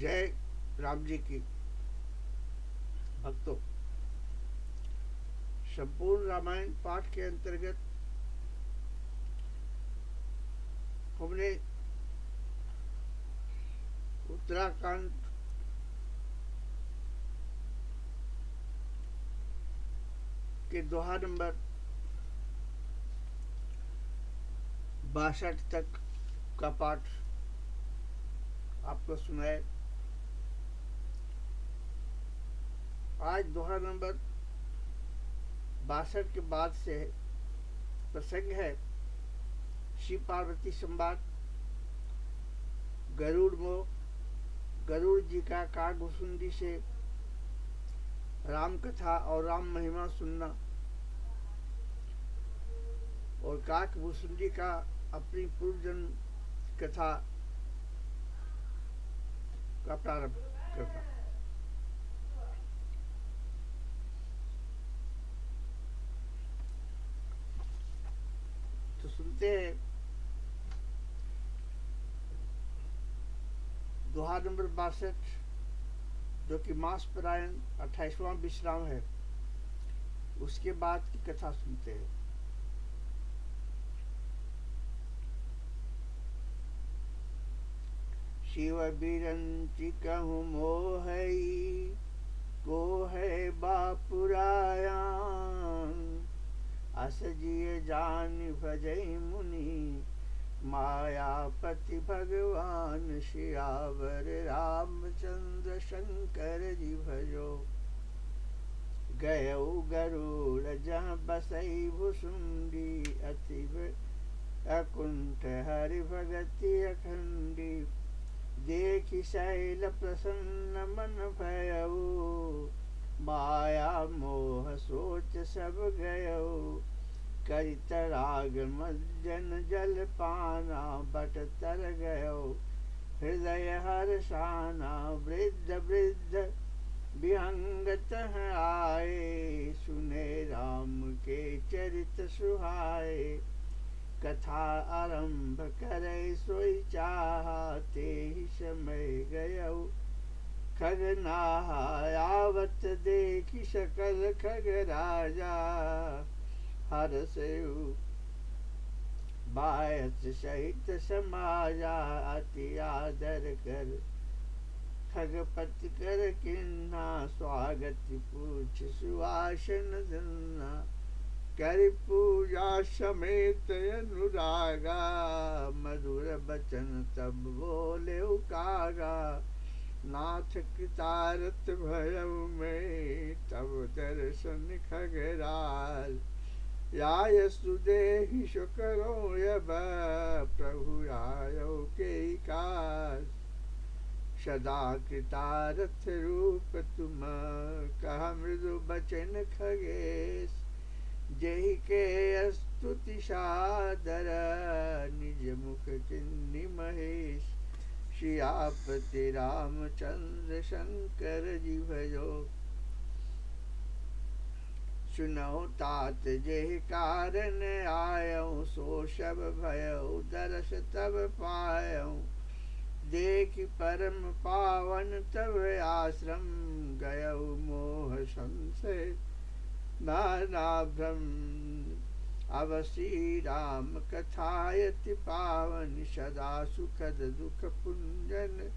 जय राम जी की भक्तों, संपूर्ण रामायण पाठ के अंतर्गत हमने उत्तराखंड के दोहा नंबर बासठ तक का पाठ आपको सुनाए आज दोहा नंबर बासठ के बाद से प्रसंग है। शिव पार्वती संवाद। गरुड़ मोह गरुड़ जी का कागभुसुंडी से राम कथा और राम महिमा सुनना और काक भूसुंडी का अपनी पूर्व जन्म कथा का प्रारंभ करता तो दोहा नंबर बासठ, जो कि मास परायण अट्ठाईसवां विश्राम है, उसके बाद की कथा सुनते हैं। शिव बिरंची कहूँ मोह को है बापुरायान अस जिय जान भजई मुनि। मायापति भगवान श्यावर रामचंद्र शंकर जी भजो। गयौ गरुड़ जहाँ बसई भुसुंडी अति अकुंठ हरि भगति अखंडी। देखि शैल प्रसन्न मन भयऊ माया मोह सोच सब गयऊ करितराग मज्जन जल पाना बट तर गयो। हृदय हर हर्षाना वृद्ध वृद्ध विहंगत आए। सुने राम के चरित सुहाए। कथा आरंभ करे सोई चाहते ही समय गयो। खगनाहायावत देखी सकल खग राजा। हर से बायस सहित समाजा अति आदर कर खगपति कर किन्ना स्वागत पूछ सुआसन दन्ना कर पूजा समेत अनुरागा, मधुर बचन तब बोले कागा नाथ कृतारत भयव में तब दर्शन खगराल। याय सुदेहि शुकरो यब प्रभु आयो के काज। सदा कृतारथ रूप तुम कह मृदु बचन खगेश। जय के स्तुति सादर निज मुख किन्नी महेश। श्री श्रियापति रामचंद्र शंकर जी भजो। सुनो तात जे कारण आयो सो सब भयो दरस तब पायो देख परम पावन तब आश्रम गयो मोह संशय, नाना भ्रम। श्री राम कथायति पावन, सदा सुखद दुख पुंजन।